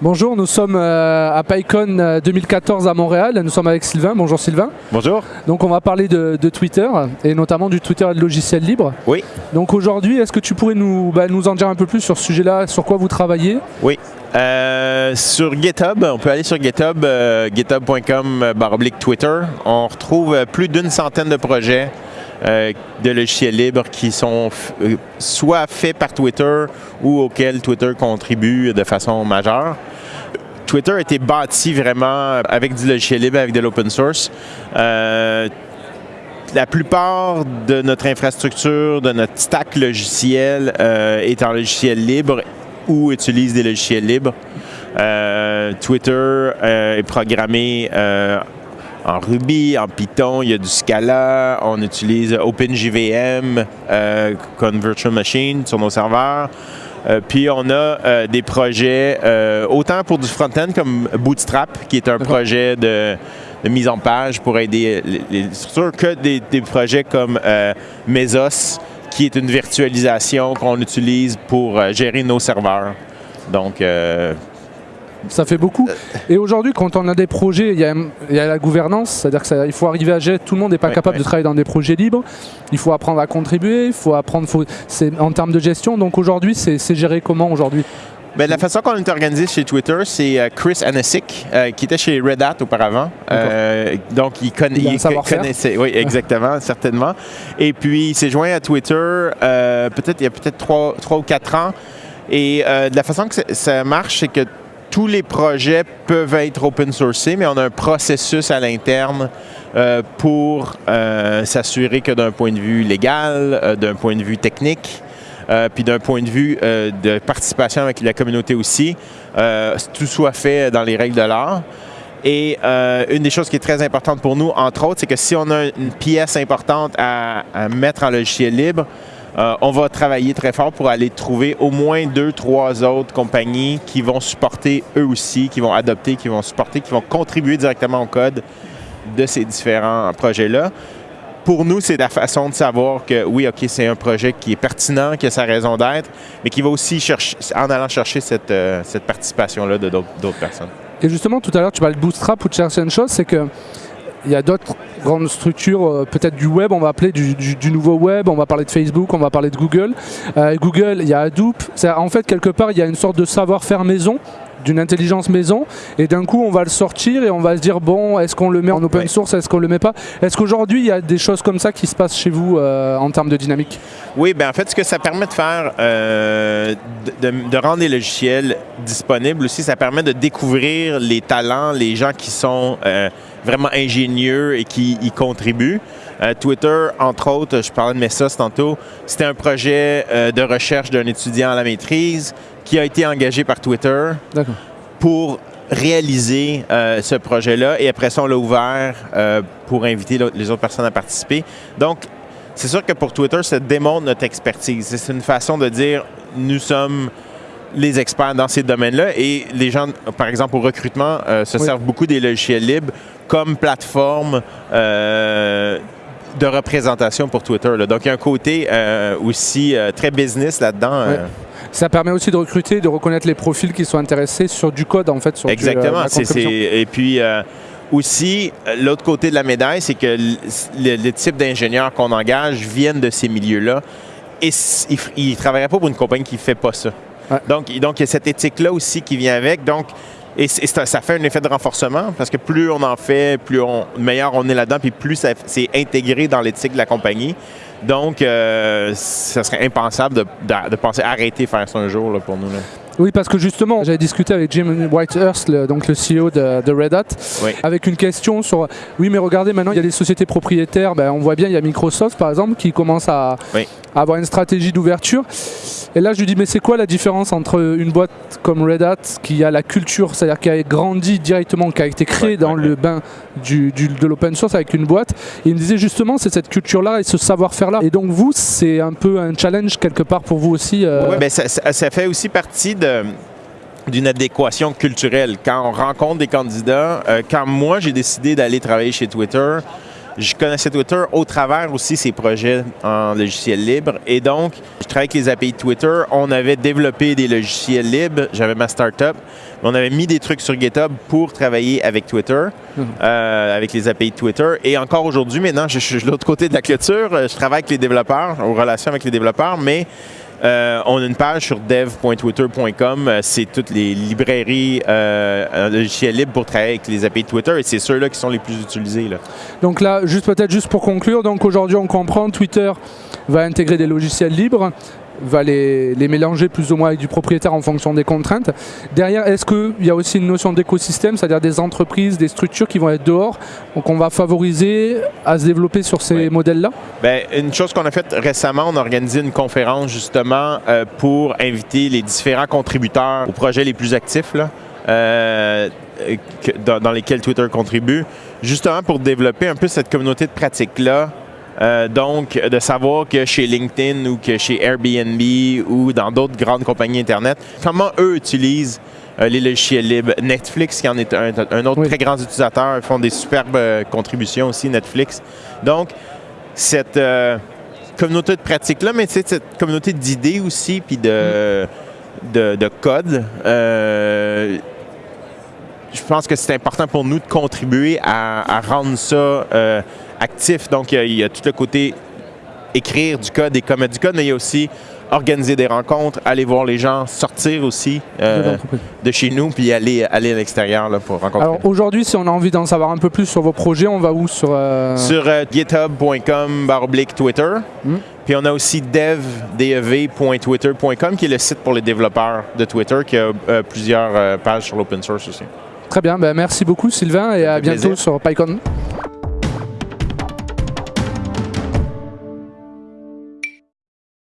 Bonjour, nous sommes euh, à PyCon 2014 à Montréal. Nous sommes avec Sylvain. Bonjour Sylvain. Bonjour. Donc on va parler de, Twitter et notamment du Twitter et de logiciels libres. Oui. Donc aujourd'hui, est-ce que tu pourrais nous, bah, nous en dire un peu plus sur ce sujet-là, sur quoi vous travaillez? Oui. Euh, sur GitHub, on peut aller sur GitHub, euh, github.com Twitter. On retrouve plus d'une centaine de projets euh, de logiciels libres qui sont euh, soit faits par Twitter ou auxquels Twitter contribue de façon majeure. Twitter a été bâti vraiment avec du logiciel libre, avec de l'open source. Euh, la plupart de notre infrastructure, de notre stack logiciel est en logiciel libre ou utilise des logiciels libres. Twitter est programmé en Ruby, en Python, il y a du Scala, on utilise OpenJVM euh, comme virtual machine sur nos serveurs. Euh, puis on a euh, des projets autant pour du front-end comme Bootstrap, qui est un projet de, mise en page pour aider les, structures, que des, des projets comme Mesos, qui est une virtualisation qu'on utilise pour gérer nos serveurs. Donc, ça fait beaucoup. Et aujourd'hui, quand on a des projets, il y a, la gouvernance, c'est-à-dire qu'il faut arriver à gérer, tout le monde n'est pas capable de travailler dans des projets libres, il faut apprendre à contribuer, il faut apprendre en termes de gestion. Donc aujourd'hui, c'est géré comment aujourd'hui? Ben, la façon qu'on est organisé chez Twitter, c'est euh, Chris Anasic, euh, qui était chez Red Hat auparavant. Euh, donc, il, connaissait. Oui, exactement, certainement. Et puis, il s'est joint à Twitter peut-être il y a peut-être trois, ou quatre ans. Et de la façon que ça marche, c'est que tous les projets peuvent être open sourcés, mais on a un processus à l'interne euh, pour euh, s'assurer que d'un point de vue légal, euh, d'un point de vue technique, puis d'un point de vue de participation avec la communauté aussi, tout soit fait dans les règles de l'art. Et une des choses qui est très importante pour nous, entre autres, c'est que si on a une pièce importante à mettre en logiciel libre, euh, on va travailler très fort pour aller trouver au moins deux, trois autres compagnies qui vont supporter eux aussi, qui vont adopter, qui vont supporter, qui vont contribuer directement au code de ces différents projets-là. Pour nous, c'est la façon de savoir que oui, OK, c'est un projet qui est pertinent, qui a sa raison d'être, mais qui va aussi chercher, en allant chercher cette, euh, participation-là de d'autres personnes. Et justement, tout à l'heure, tu parlais de Bootstrap ou de chercher une chose, c'est que il y a d'autres grandes structures, euh, peut-être du web, on va appeler du, nouveau web, on va parler de Facebook, on va parler de Google. Euh, Google, il y a Hadoop. En fait, quelque part, il y a une sorte de savoir-faire maison d'une intelligence maison et d'un coup on va le sortir et on va se dire bon est-ce qu'on le met en open source est-ce qu'on le met pas? Est-ce qu'aujourd'hui il y a des choses comme ça qui se passent chez vous euh, en termes de dynamique? Oui ben en fait ce que ça permet de faire de, rendre les logiciels disponibles aussi ça permet de découvrir les talents les gens qui sont vraiment ingénieux et qui y contribuent. Euh, Twitter, entre autres, je parlais de Messas tantôt, c'était un projet euh, de recherche d'un étudiant à la maîtrise qui a été engagé par Twitter pour réaliser euh, ce projet-là et après ça, on l'a ouvert pour inviter les autres personnes à participer. Donc, c'est sûr que pour Twitter, ça démontre notre expertise. C'est une façon de dire, nous sommes les experts dans ces domaines-là et les gens, par exemple, au recrutement, se servent beaucoup des logiciels libres comme plateforme euh, de représentation pour Twitter. Donc, il y a un côté euh, aussi euh, très business là-dedans. Ça permet aussi de recruter, de reconnaître les profils qui sont intéressés sur du code, en fait. Sur Exactement. et puis, aussi, l'autre côté de la médaille, c'est que les types d'ingénieurs qu'on engage viennent de ces milieux-là. Et ils ne travailleraient pas pour une compagnie qui ne fait pas ça. Donc, donc, il y a cette éthique-là aussi qui vient avec. Donc, et, ça, fait un effet de renforcement parce que plus on en fait, plus on, meilleur on est là-dedans, puis plus c'est intégré dans l'éthique de la compagnie. Donc, euh, ça serait impensable de, de, penser arrêter de faire ça un jour pour nous. Oui, parce que justement, j'avais discuté avec Jim Whitehurst, le, donc le CEO de, Red Hat, avec une question sur oui, mais regardez, maintenant il y a des sociétés propriétaires. Ben, on voit bien, il y a Microsoft par exemple qui commence à, avoir une stratégie d'ouverture. Et là, je lui dis, mais c'est quoi la différence entre une boîte comme Red Hat qui a la culture, c'est-à-dire qui a grandi directement, qui a été créée dans le bain du, de l'open source avec une boîte? Et il me disait justement, c'est cette culture-là et ce savoir-faire-là. Et donc vous, c'est un peu un challenge quelque part pour vous aussi. Euh... Oui, ben ça, ça, fait aussi partie de d'une adéquation culturelle. Quand on rencontre des candidats, euh, quand moi j'ai décidé d'aller travailler chez Twitter, je connaissais Twitter au travers aussi ses projets en logiciel libre. Et donc, je travaillais avec les API de Twitter. On avait développé des logiciels libres. J'avais ma startup. On avait mis des trucs sur GitHub pour travailler avec Twitter, mhm. euh, avec les API de Twitter. Et encore aujourd'hui, maintenant, je suis de l'autre côté de la clôture. Je travaille avec les développeurs, en relation avec les développeurs, mais euh, on a une page sur dev.twitter.com. Euh, c'est toutes les librairies euh, logiciels libres pour travailler avec les API de Twitter et c'est ceux-là qui sont les plus utilisés. Là. Donc là, juste peut-être juste pour conclure, donc aujourd'hui on comprend Twitter va intégrer des logiciels libres va les, mélanger plus ou moins avec du propriétaire en fonction des contraintes. Derrière, est-ce qu'il y a aussi une notion d'écosystème, c'est-à-dire des entreprises, des structures qui vont être dehors, donc on va favoriser à se développer sur ces modèles-là? Bien, une chose qu'on a faite récemment, on a organisé une conférence justement euh, pour inviter les différents contributeurs aux projets les plus actifs. Là. Euh, dans, lesquels Twitter contribue, justement pour développer un peu cette communauté de pratique-là euh, donc, de savoir que chez LinkedIn ou que chez Airbnb ou dans d'autres grandes compagnies Internet, comment eux utilisent euh, les logiciels libres. Netflix, qui en est un, autre très grand utilisateur, font des superbes euh, contributions aussi, Netflix. Donc, cette communauté de pratique-là, mais cette communauté d'idées aussi, puis de, de, de, code, je pense que c'est important pour nous de contribuer à, à rendre ça actif. Donc, il y, a, tout le côté écrire du code et commettre du code, mais il y a aussi organiser des rencontres, aller voir les gens, sortir aussi euh, de chez nous, puis aller, aller à l'extérieur pour rencontrer. Alors aujourd'hui, si on a envie d'en savoir un peu plus sur vos projets, on va où Sur, euh... sur euh, github.com Twitter. Hmm. Puis on a aussi dev.twitter.com qui est le site pour les développeurs de Twitter, qui a euh, plusieurs pages sur l'open source aussi. Très bien, ben merci beaucoup Sylvain et à bientôt sur PyCon.